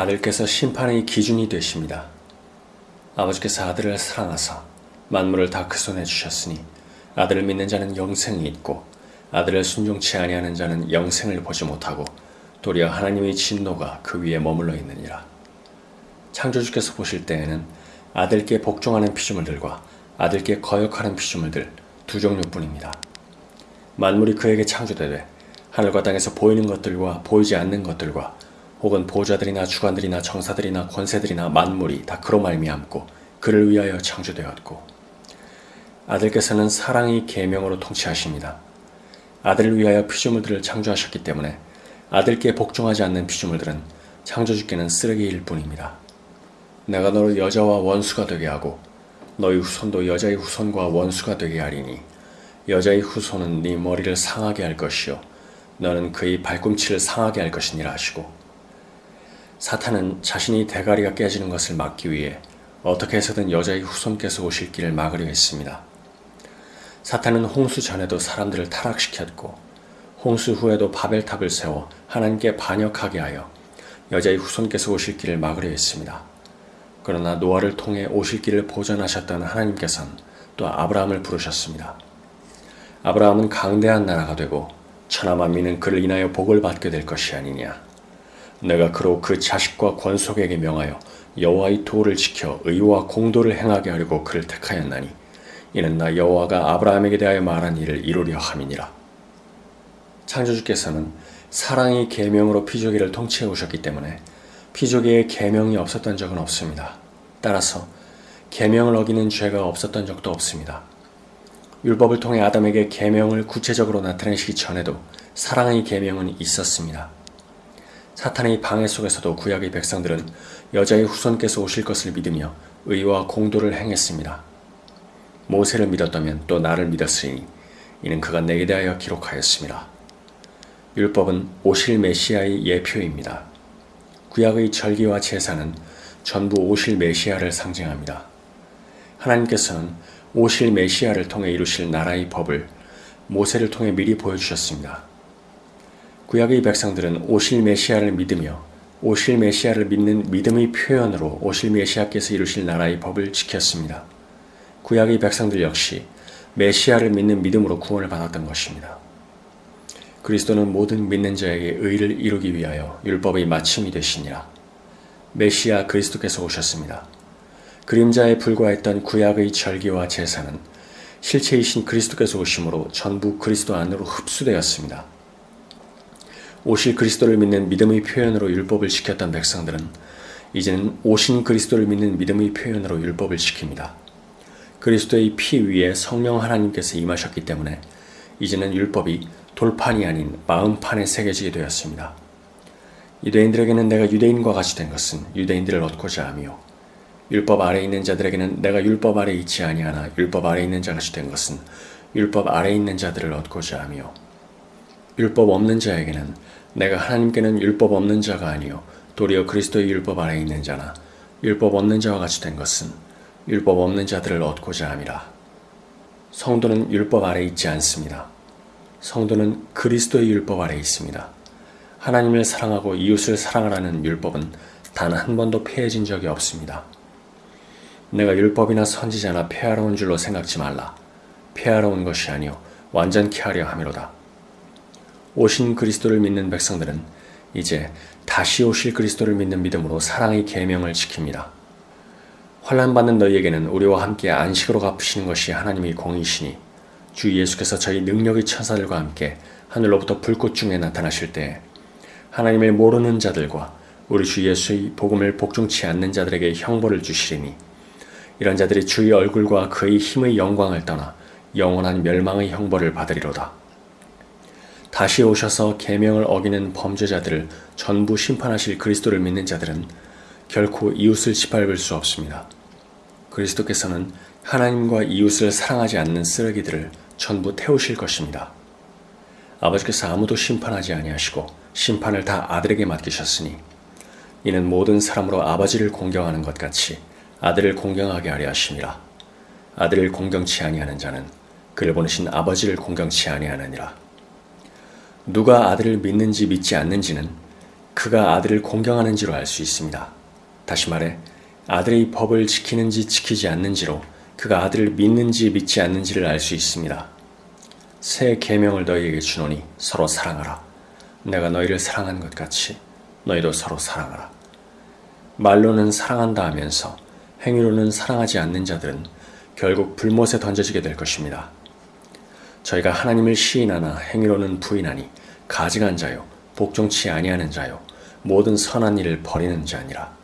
아들께서 심판의 기준이 되십니다. 아버지께서 아들을 사랑하사 만물을 다 그 손에 주셨으니 아들을 믿는 자는 영생이 있고 아들을 순종치 아니하는 자는 영생을 보지 못하고 도리어 하나님의 진노가 그 위에 머물러 있느니라. 창조주께서 보실 때에는 아들께 복종하는 피조물들과 아들께 거역하는 피조물들 두 종류뿐입니다. 만물이 그에게 창조되되 하늘과 땅에서 보이는 것들과 보이지 않는 것들과 혹은 보좌들이나 주관들이나 정사들이나 권세들이나 만물이 다 그로 말미암고 그를 위하여 창조되었고 아들께서는 사랑의 계명으로 통치하십니다. 아들을 위하여 피조물들을 창조하셨기 때문에 아들께 복종하지 않는 피조물들은 창조주께는 쓰레기일 뿐입니다. 내가 너를 여자와 원수가 되게 하고 너희 후손도 여자의 후손과 원수가 되게 하리니 여자의 후손은 네 머리를 상하게 할 것이요 너는 그의 발꿈치를 상하게 할 것이니라 하시고 사탄은 자신이 대가리가 깨지는 것을 막기 위해 어떻게 해서든 여자의 후손께서 오실 길을 막으려 했습니다. 사탄은 홍수 전에도 사람들을 타락시켰고 홍수 후에도 바벨탑을 세워 하나님께 반역하게 하여 여자의 후손께서 오실 길을 막으려 했습니다. 그러나 노아를 통해 오실 길을 보전하셨던 하나님께서는 또 아브라함을 부르셨습니다. 아브라함은 강대한 나라가 되고 천하 만민은 그를 인하여 복을 받게 될 것이 아니냐. 내가 그로 그 자식과 권속에게 명하여 여호와의 도를 지켜 의와 공도를 행하게 하려고 그를 택하였나니 이는 나 여호와가 아브라함에게 대하여 말한 일을 이루려 함이니라. 창조주께서는 사랑의 계명으로 피조기를 통치해 오셨기 때문에 피조기에 계명이 없었던 적은 없습니다. 따라서 계명을 어기는 죄가 없었던 적도 없습니다. 율법을 통해 아담에게 계명을 구체적으로 나타내시기 전에도 사랑의 계명은 있었습니다. 사탄의 방해 속에서도 구약의 백성들은 여자의 후손께서 오실 것을 믿으며 의와 공도를 행했습니다. 모세를 믿었다면 또 나를 믿었으니 이는 그가 내게 대하여 기록하였습니다. 율법은 오실 메시아의 예표입니다. 구약의 절기와 제사는 전부 오실 메시아를 상징합니다. 하나님께서는 오실 메시아를 통해 이루실 나라의 법을 모세를 통해 미리 보여주셨습니다. 구약의 백성들은 오실 메시아를 믿으며 오실 메시아를 믿는 믿음의 표현으로 오실 메시아께서 이루실 나라의 법을 지켰습니다. 구약의 백성들 역시 메시아를 믿는 믿음으로 구원을 받았던 것입니다. 그리스도는 모든 믿는 자에게 의를 이루기 위하여 율법의 마침이 되시니라. 메시아 그리스도께서 오셨습니다. 그림자에 불과했던 구약의 절기와 제사는 실체이신 그리스도께서 오심으로 전부 그리스도 안으로 흡수되었습니다. 오실 그리스도를 믿는 믿음의 표현으로 율법을 지켰던 백성들은 이제는 오신 그리스도를 믿는 믿음의 표현으로 율법을 지킵니다. 그리스도의 피 위에 성령 하나님께서 임하셨기 때문에 이제는 율법이 돌판이 아닌 마음판에 새겨지게 되었습니다. 유대인들에게는 내가 유대인과 같이 된 것은 유대인들을 얻고자 하며 율법 아래 있는 자들에게는 내가 율법 아래 있지 아니하나 율법 아래 있는 자같이 된 것은 율법 아래 있는 자들을 얻고자 하며 율법 없는 자에게는 내가 하나님께는 율법 없는 자가 아니요 도리어 그리스도의 율법 아래 있는 자나 율법 없는 자와 같이 된 것은 율법 없는 자들을 얻고자 함이라. 성도는 율법 아래 있지 않습니다. 성도는 그리스도의 율법 아래 있습니다. 하나님을 사랑하고 이웃을 사랑하라는 율법은 단 한 번도 폐해진 적이 없습니다. 내가 율법이나 선지자나 폐하러 온 줄로 생각지 말라. 폐하러 온 것이 아니요 완전케 하려 함이로다. 오신 그리스도를 믿는 백성들은 이제 다시 오실 그리스도를 믿는 믿음으로 사랑의 계명을 지킵니다. 환란 받는 너희에게는 우리와 함께 안식으로 갚으시는 것이 하나님의 공이시니 주 예수께서 저희 능력의 천사들과 함께 하늘로부터 불꽃 중에 나타나실 때 하나님을 모르는 자들과 우리 주 예수의 복음을 복종치 않는 자들에게 형벌을 주시리니 이런 자들이 주의 얼굴과 그의 힘의 영광을 떠나 영원한 멸망의 형벌을 받으리로다. 다시 오셔서 계명을 어기는 범죄자들을 전부 심판하실 그리스도를 믿는 자들은 결코 이웃을 짓밟을 수 없습니다. 그리스도께서는 하나님과 이웃을 사랑하지 않는 쓰레기들을 전부 태우실 것입니다. 아버지께서 아무도 심판하지 아니하시고 심판을 다 아들에게 맡기셨으니 이는 모든 사람으로 아버지를 공경하는 것 같이 아들을 공경하게 하려 하심이라. 아들을 공경치 아니하는 자는 그를 보내신 아버지를 공경치 아니하느니라. 누가 아들을 믿는지 믿지 않는지는 그가 아들을 공경하는지로 알 수 있습니다. 다시 말해 아들의 법을 지키는지 지키지 않는지로 그가 아들을 믿는지 믿지 않는지를 알 수 있습니다. 새 계명을 너희에게 주노니 서로 사랑하라. 내가 너희를 사랑한 것 같이 너희도 서로 사랑하라. 말로는 사랑한다 하면서 행위로는 사랑하지 않는 자들은 결국 불못에 던져지게 될 것입니다. 저희가 하나님을 시인하나 행위로는 부인하니 가증한 자요 복종치 아니하는 자요 모든 선한 일을 버리는 자니라.